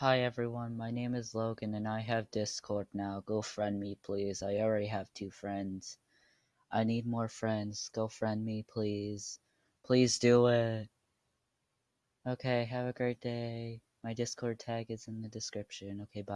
Hi everyone, my name is Logan and I have Discord now. Go friend me please. I already have two friends. I need more friends. Go friend me please. Please do it. Okay, have a great day. My Discord tag is in the description. Okay, bye.